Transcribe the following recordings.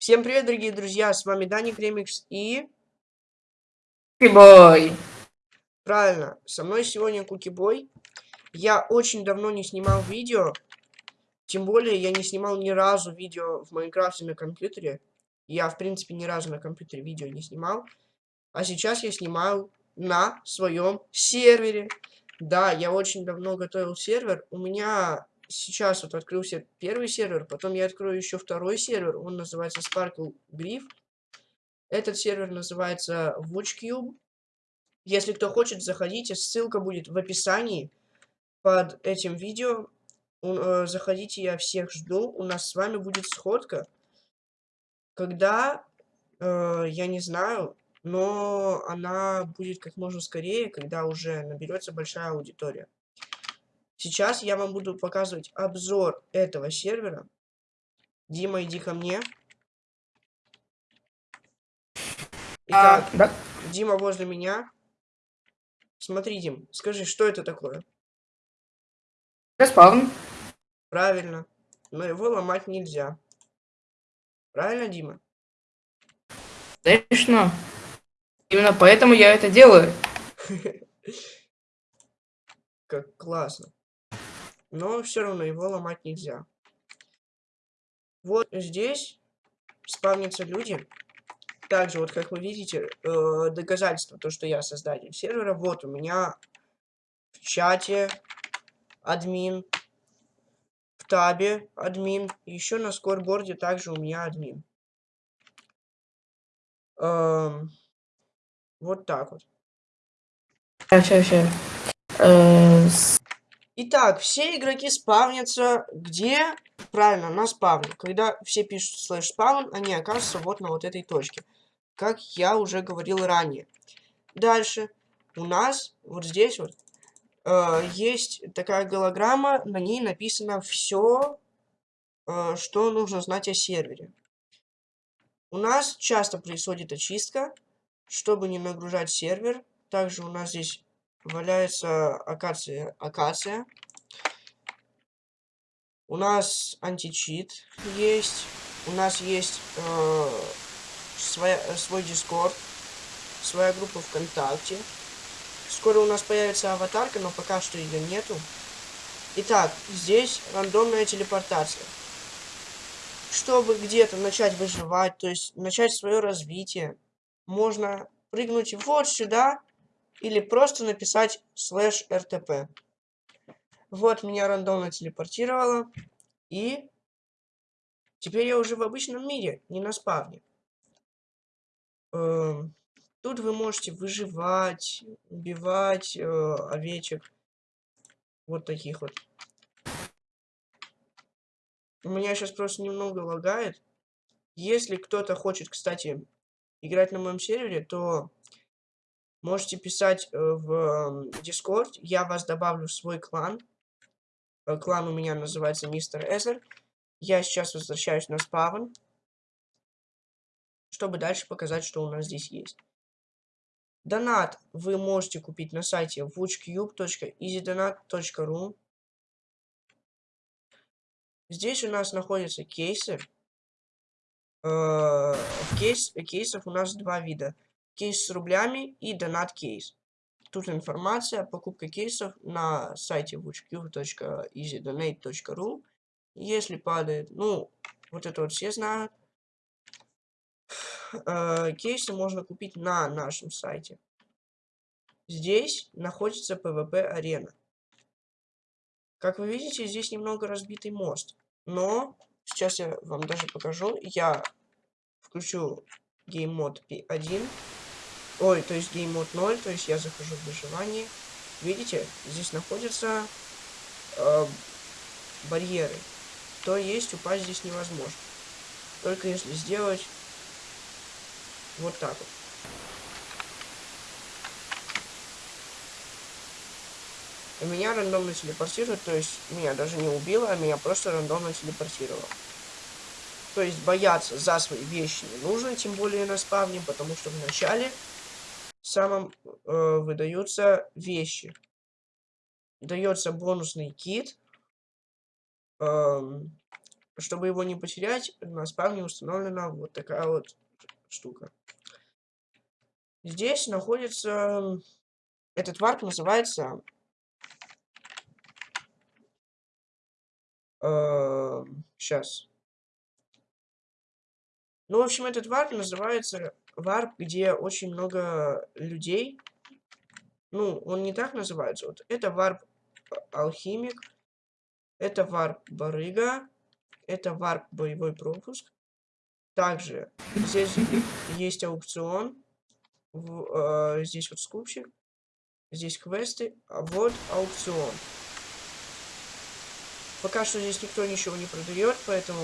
Всем привет, дорогие друзья, с вами Даник Ремикс и... Кукибой. Правильно, со мной сегодня Кукибой. Я очень давно не снимал видео, тем более я не снимал ни разу видео в Майнкрафте на компьютере. Я, в принципе, ни разу на компьютере видео не снимал. А сейчас я снимаю на своем сервере. Да, я очень давно готовил сервер. У меня сейчас вот открылся первый сервер, потом я открою еще второй сервер, он называется Sparkle Griff. Этот сервер называется WatchCube. Если кто хочет, заходите, ссылка будет в описании под этим видео. Э, заходите, я всех жду. У нас с вами будет сходка. Когда, э, я не знаю, но она будет как можно скорее, когда уже наберется большая аудитория. Сейчас я вам буду показывать обзор этого сервера. Дима, иди ко мне. Итак, а, да? Дима возле меня. Смотри, Дим, скажи, что это такое? Респаун. Правильно. Но его ломать нельзя. Правильно, Дима? Конечно. Именно поэтому я это делаю. Как классно но все равно его ломать нельзя. Вот здесь спавнятся люди. Также, вот как вы видите, э, доказательство, то, что я создатель сервера. Вот у меня в чате админ, в табе админ, еще на скорборде также у меня админ. Эм, вот так вот. Сейчас, сейчас. Итак, все игроки спавнятся где? Правильно, на спавне. Когда все пишут слэш спаун, они оказываются вот на вот этой точке. Как я уже говорил ранее. Дальше. У нас вот здесь вот э, есть такая голограмма, на ней написано все, э, что нужно знать о сервере. У нас часто происходит очистка, чтобы не нагружать сервер. Также у нас здесь валяется акация. акация. У нас античит есть. У нас есть э, своя, свой дискорд. Своя группа ВКонтакте. Скоро у нас появится аватарка, но пока что ее нету. Итак, здесь рандомная телепортация. Чтобы где-то начать выживать, то есть начать свое развитие, можно прыгнуть вот сюда или просто написать слэш rtp. Вот меня рандомно телепортировало. И теперь я уже в обычном мире, не на спавне. Эм, тут вы можете выживать, убивать э, овечек. Вот таких вот. У меня сейчас просто немного лагает. Если кто-то хочет, кстати, играть на моем сервере, то Можете писать э, в Discord, я вас добавлю в свой клан. Э, клан у меня называется Мистер Эзер. Я сейчас возвращаюсь на спавн, чтобы дальше показать, что у нас здесь есть. Донат вы можете купить на сайте woochcube.easydonat.ru Здесь у нас находятся кейсы. Э, кейс, кейсов у нас два вида кейс с рублями и донат кейс. Тут информация, покупка кейсов на сайте witchq.easydonate.ru. Если падает, ну, вот это вот все знают. Э, кейсы можно купить на нашем сайте. Здесь находится PvP арена. Как вы видите, здесь немного разбитый мост. Но сейчас я вам даже покажу. Я включу Mode P1. Ой, то есть геймод 0, то есть я захожу в выживание. Видите, здесь находятся э, барьеры. То есть упасть здесь невозможно. Только если сделать вот так вот. И меня рандомно телепортирует, то есть меня даже не убило, а меня просто рандомно телепортировало. То есть бояться за свои вещи не нужно, тем более на спавне, потому что в начале самом э, выдаются вещи. Дается бонусный kit. Эм, чтобы его не потерять, на spawn е установлена вот такая вот штука. Здесь находится... Этот warp называется... Э, сейчас. Ну, в общем, этот warp называется warp, где очень много людей. Ну, он не так называется. Вот это warp алхимик. Это warp барыга. Это warp боевой пропуск. Также здесь есть аукцион. В, э, здесь вот скупщик. Здесь квесты. А вот аукцион. Пока что здесь никто ничего не продает, поэтому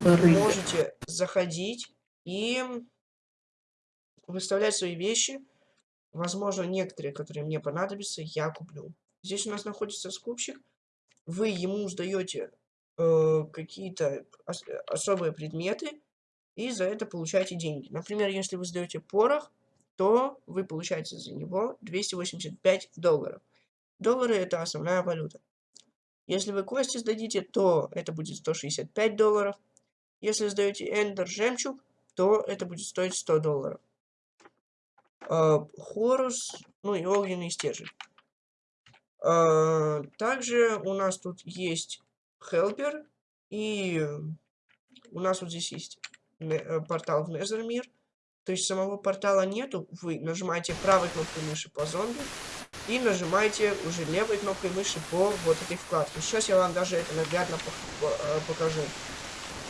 вы можете заходить и выставлять свои вещи. Возможно, некоторые, которые мне понадобятся, я куплю. Здесь у нас находится скупщик. Вы ему сдаете э, какие-то ос особые предметы и за это получаете деньги. Например, если вы сдаете порох, то вы получаете за него 285 долларов. Доллары это основная валюта. Если вы кости сдадите, то это будет 165 долларов. Если сдаете эндер жемчуг, то это будет стоить 100 долларов. Uh, хорус, ну и огненный стержень. Uh, также у нас тут есть хелпер, и у нас вот здесь есть Э, портал в Незермир. То есть самого портала нету, вы нажимаете правой кнопкой мыши по зомби и нажимаете уже левой кнопкой мыши по вот этой вкладке. Сейчас я вам даже это наглядно э, покажу.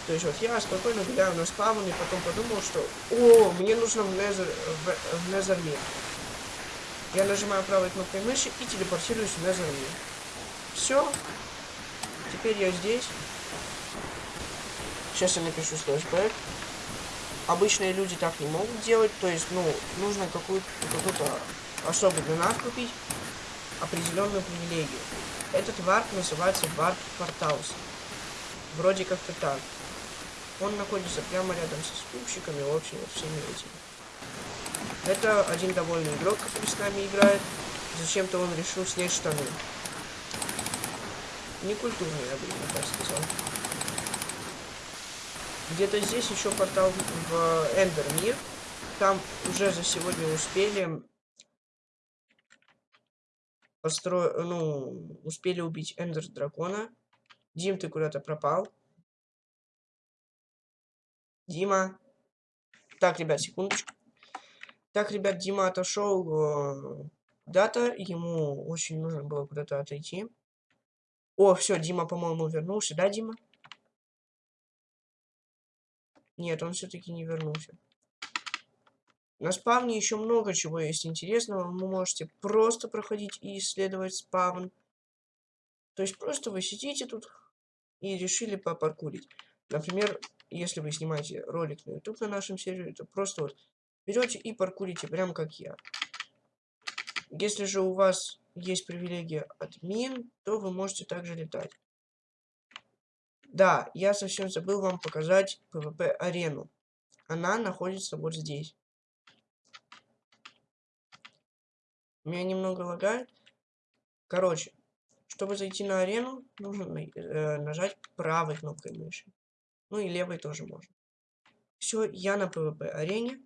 То есть вот я спокойно гуляю на спавн и потом подумал, что о, мне нужно в Незер, в, в Незермир. Я нажимаю правой кнопкой мыши и телепортируюсь в Незермир. Все. Теперь я здесь. Сейчас я напишу слэшбэк. Обычные люди так не могут делать. То есть, ну, нужно какую-то какой особый донат купить. Определенную привилегию. Этот warp называется warp portals. Вроде как-то так. Он находится прямо рядом со скупщиками, в общем, всеми этими. Это один довольный игрок, который с нами играет. Зачем-то он решил снять штаны. Некультурный, я бы так сказал. Где-то здесь еще портал в Ender мир. Там уже за сегодня успели постро... ну, успели убить Эндер дракона. Дим, ты куда-то пропал. Дима. Так, ребят, секундочку. Так, ребят, Дима отошел. Э, дата. Ему очень нужно было куда-то отойти. О, все, Дима, по-моему, вернулся, да, Дима? Нет, он все-таки не вернулся. На спавне еще много чего есть интересного. Вы можете просто проходить и исследовать спавн. То есть просто вы сидите тут и решили попаркурить. Например, если вы снимаете ролик на YouTube на нашем сервере, то просто вот берете и паркурите, прям как я. Если же у вас есть привилегия админ, то вы можете также летать. Да, я совсем забыл вам показать PvP-арену. Она находится вот здесь. Меня немного лагает. Короче, чтобы зайти на арену, нужно э, нажать правой кнопкой мыши. Ну и левой тоже можно. Все, я на PvP-арене.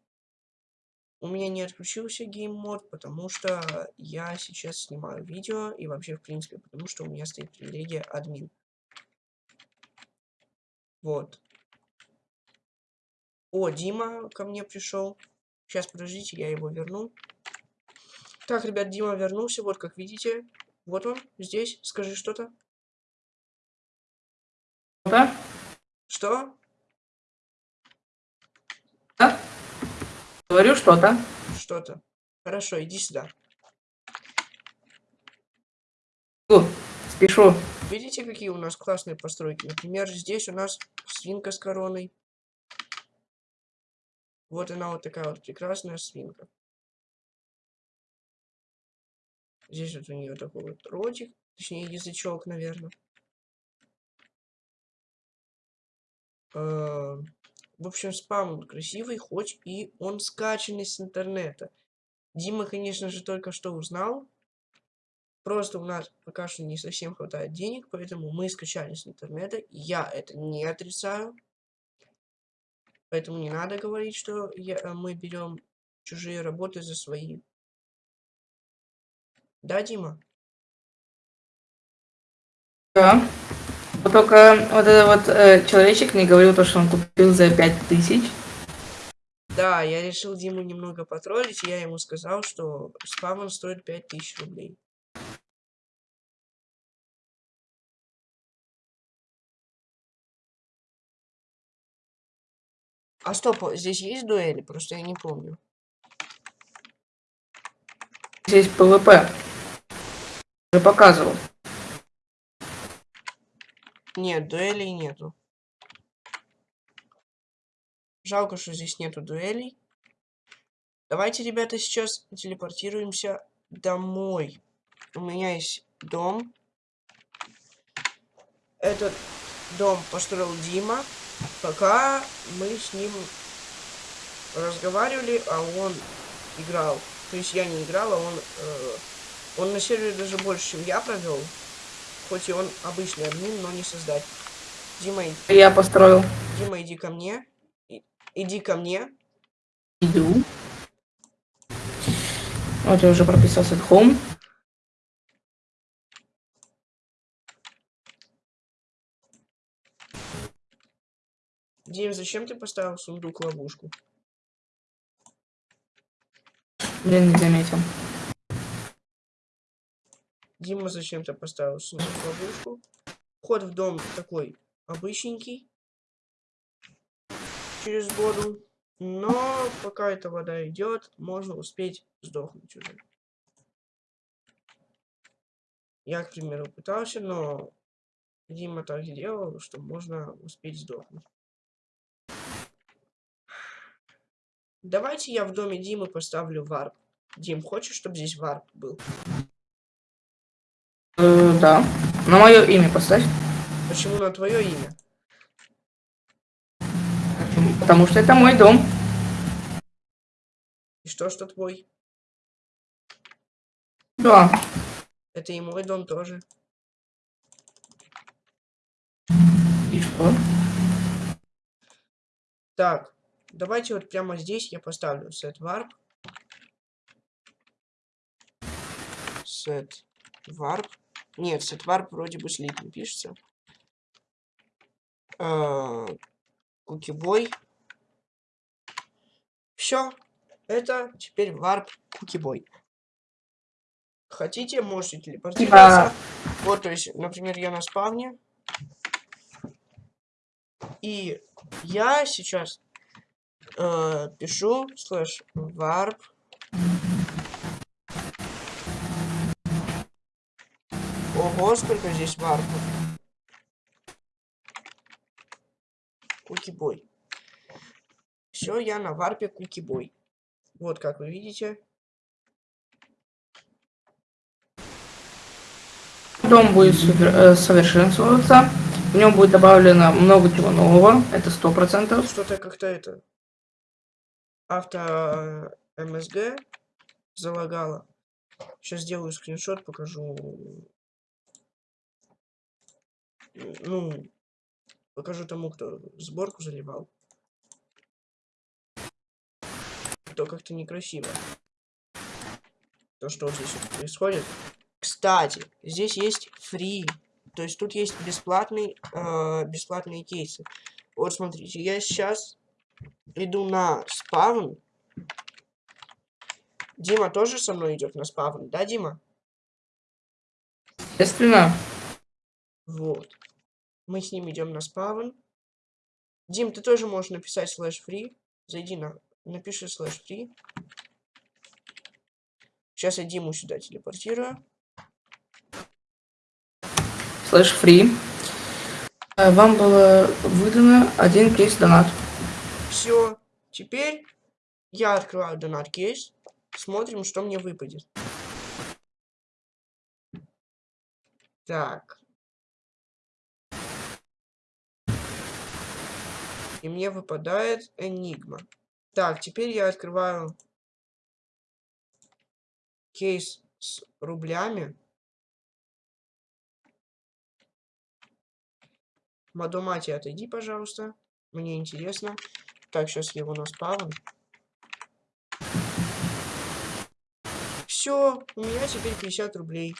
У меня не отключился gamemode, потому что я сейчас снимаю видео и вообще, в принципе, потому что у меня стоит привилегия админ. Вот. О, Дима ко мне пришел. Сейчас, подождите, я его верну. Так, ребят, Дима вернулся. Вот, как видите. Вот он, здесь. Скажи что-то. Да? Что? Да? Говорю что-то. Что-то. Хорошо, иди сюда. О, спешу. Видите, какие у нас классные постройки? Например, здесь у нас свинка с короной. Вот она вот такая вот прекрасная свинка. Здесь вот у нее такой вот ротик, точнее язычок, наверное. Э, в общем, спам красивый, хоть и он скачанный с интернета. Дима, конечно же, только что узнал, Просто у нас пока что не совсем хватает денег, поэтому мы скачали с интернета. Я это не отрицаю. Поэтому не надо говорить, что я, э, мы берем чужие работы за свои. Да, Дима? Да. Вот только вот этот вот э, человечек мне говорил то, что он купил за 5000. Да, я решил Диму немного потроллить, и я ему сказал, что spawn стоит 5000 рублей. А стоп, здесь есть дуэли? Просто я не помню. Здесь PvP. Уже показывал. Нет, дуэлей нету. Жалко, что здесь нету дуэлей. Давайте, ребята, сейчас телепортируемся домой. У меня есть дом. Этот дом построил Дима. Пока мы с ним разговаривали, а он играл. То есть я не играл, а он... Э, он на сервере даже больше, чем я провел. Хоть и он обычный админ, но не создать. Дима, иди, Я построил. Дима, иди ко мне. И- иди ко мне. Иду. Вот я уже прописался в home. Дим, зачем ты поставил сундук ловушку? Блин, не заметил. Дима зачем ты поставил сундук ловушку? Вход в дом такой обычненький. Через воду. Но пока эта вода идет, можно успеть сдохнуть уже. Я, к примеру, пытался, но Дима так сделал, что можно успеть сдохнуть. Давайте я в доме Димы поставлю варп. Дим, хочешь, чтобы здесь варп был? Э, да. На мое имя поставь. Почему на твое имя? Потому что это мой дом. И что, что твой? Да. Это и мой дом тоже. И что? Так, давайте вот прямо здесь я поставлю set warp. Set warp. Нет, warp вроде бы слитно пишется. Кукибой. Все. Это теперь warp кукибой. Хотите, можете телепортироваться. Вот, то есть, например, я на спавне. И я сейчас э, пишу слэш warp Ого, сколько здесь варпов. Кукибой. Все, я на варпе кукибой. Вот как вы видите. Дом будет супер- э, совершенствоваться. В нем будет добавлено много чего нового. Это сто процентов. Что-то как-то это... Авто э, МСГ залагало. Сейчас сделаю скриншот, покажу. Ну, покажу тому, кто сборку заливал. То как-то некрасиво. То, что вот здесь вот происходит. Кстати, здесь есть фри. То есть тут есть бесплатный, э, бесплатные кейсы. Вот смотрите, я сейчас иду на спавн. Дима тоже со мной идет на спавн, да, Дима? Естественно. Вот. Мы с ним идем на спавн. Дим, ты тоже можешь написать слэш free. Зайди на... Напиши slash free. Сейчас я Диму сюда телепортирую. Slash free. Э, Вам было выдано один кейс донат. Все. Теперь я открываю донат кейс. Смотрим, что мне выпадет. Так. И мне выпадает Enigma. Так, теперь я открываю кейс с рублями. Мадомати, отойди, пожалуйста. Мне интересно. Так, сейчас я его на спавн. Все, у меня теперь 50 рублей.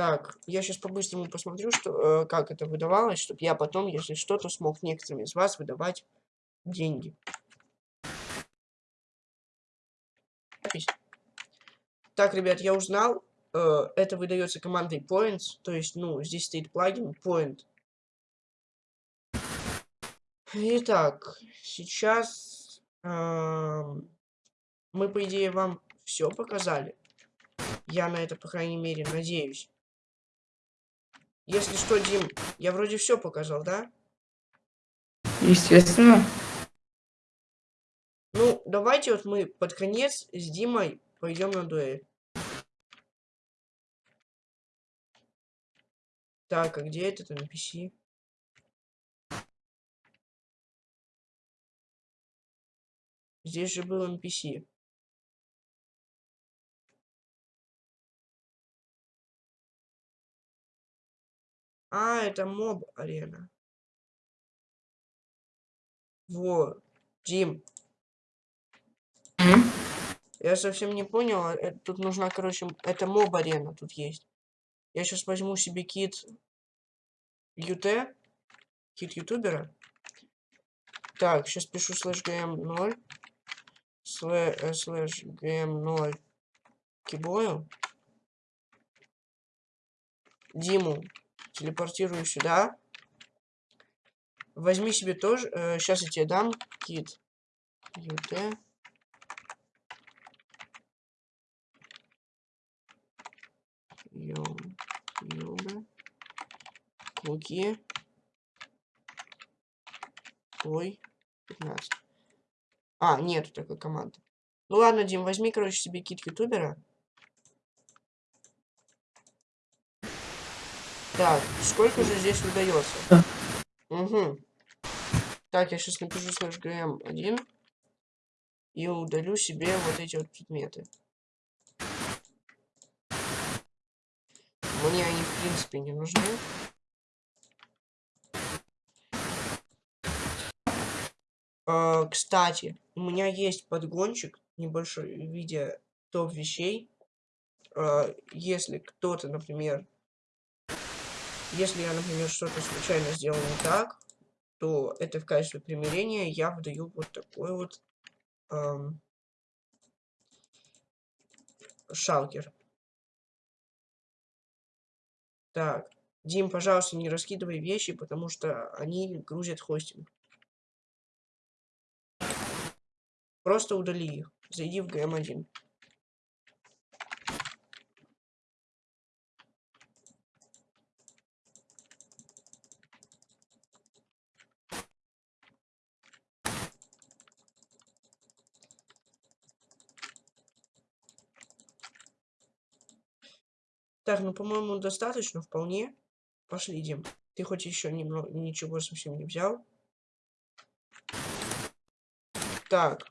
Так, я сейчас по-быстрому посмотрю, что, э, как это выдавалось, чтобы я потом, если что-то, смог некоторым из вас выдавать деньги. Так, ребят, я узнал, э, это выдается командой Points, то есть, ну, здесь стоит плагин Point. Итак, сейчас э, мы, по идее, вам все показали. Я на это, по крайней мере, надеюсь. Если что, Дим, я вроде все показал, да? Естественно. Ну, давайте вот мы под конец с Димой пойдем на дуэль. Так, а где этот NPC? Здесь же был NPC. А, это mob арена. Вот. Дим. Я совсем не понял. а, э, Тут нужна, короче, это mob арена тут есть. Я сейчас возьму себе kit ют, kit ютубера. Так, сейчас пишу slash gm 0 slash gm 0 кибою. Диму телепортирую сюда. Возьми себе тоже. Э, сейчас я тебе дам кит ют. Юбы. Клуки. Ой. 15. А, нету такой команды. Ну ладно, Дим, возьми, короче, себе кит ютубера. Так, сколько же здесь выдается? Угу. Так, я сейчас напишу слэш gm1 и удалю себе вот эти вот предметы. Мне они, в принципе, не нужны. Э, кстати, у меня есть подгончик небольшой в виде топ вещей. Э, если кто-то, например, если я, например, что-то случайно сделал не так, то это в качестве примирения я выдаю вот такой вот эм, шалкер. Так, Дим, пожалуйста, не раскидывай вещи, потому что они грузят хостинг. Просто удали их. Зайди в GM1. Так, ну, по-моему, достаточно, вполне. Пошли, Дим. Ты хоть еще немного, ничего совсем не взял. Так.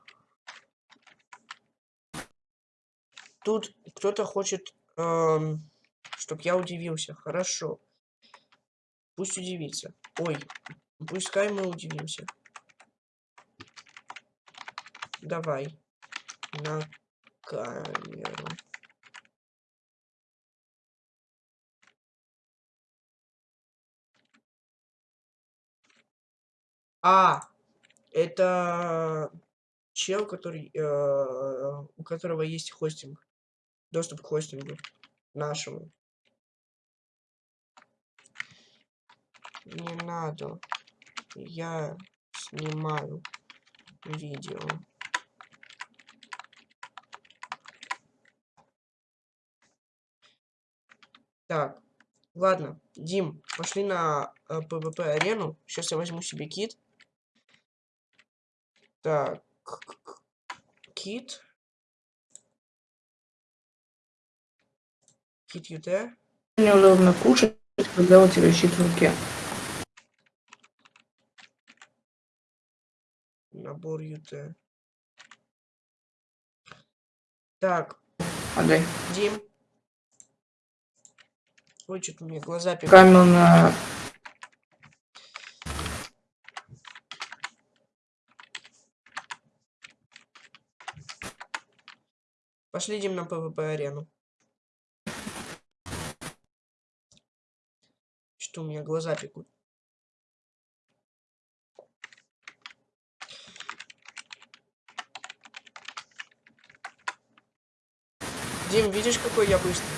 Тут кто-то хочет, эм, чтобы я удивился. Хорошо. Пусть удивится. Ой, пускай мы удивимся. Давай. На камеру. А, это чел, который, э, у которого есть хостинг. Доступ к хостингу нашему. Не надо. Я снимаю видео. Так, ладно, Дим, пошли на э, PvP арену. Сейчас я возьму себе кит. Так, кит. Кит ют. Неудобно кушать, когда у тебя щит в руке. Набор ют. Так, Отдай. Дим. Ой, что-то меня глаза пекут. Камел на Пошли, Дим, на ПВП-арену. Что у меня глаза пекут. Дим, видишь, какой я быстрый?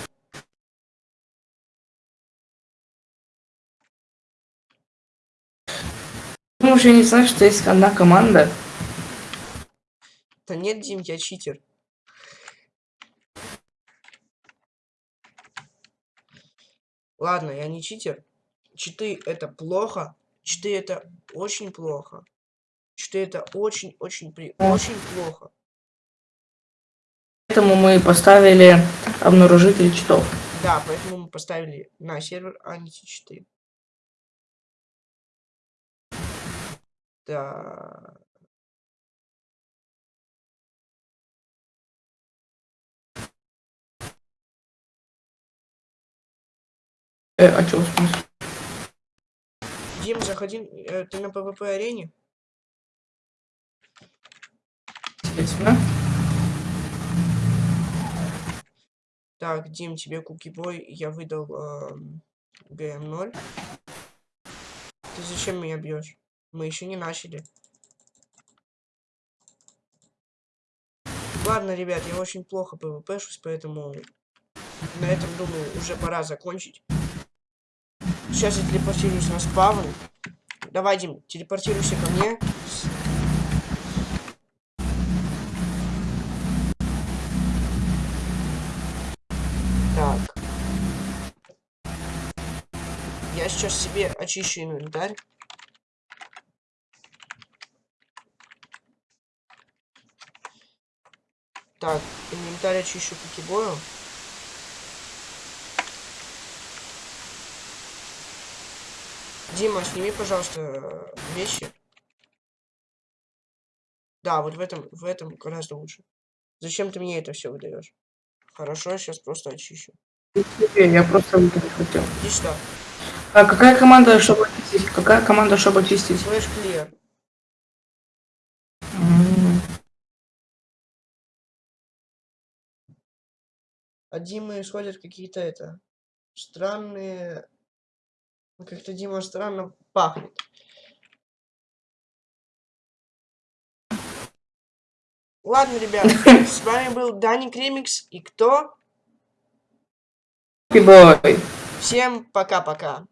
Ну, уже не знаешь, что есть одна команда. Да нет, Дим, я читер. Ладно, я не читер. Читы это плохо. Читы это очень плохо. Читы это очень-очень при... очень плохо. Поэтому мы поставили обнаружитель читов. Да, поэтому мы поставили на сервер античиты. Да. Э, а чё, в смысле? Дим, заходи. э, ты на PvP арене? Естественно. Так, Дим, тебе кукибой я выдал эм, ГМ0. Ты зачем меня бьешь? Мы еще не начали. Ладно, ребят, я очень плохо ПВПшусь, поэтому на этом, думаю, уже пора закончить. Сейчас я телепортируюсь на спавн. Давай, Дим, телепортируйся ко мне. Так. Я сейчас себе очищу инвентарь. Так, инвентарь очищу кукибою. Дима, сними, пожалуйста, вещи. Да, вот в этом, в этом гораздо лучше. Зачем ты мне это все выдаешь? Хорошо, я сейчас просто очищу. Я просто выиграть хотел. Иди сюда. А какая команда, чтобы очистить? Какая команда, чтобы очистить? Флэш клиер. М, От Димы исходят какие-то это странные. Как-то Дима странно пахнет. Ладно, ребят, с вами был Даник Ремикс и кто? Всем пока-пока.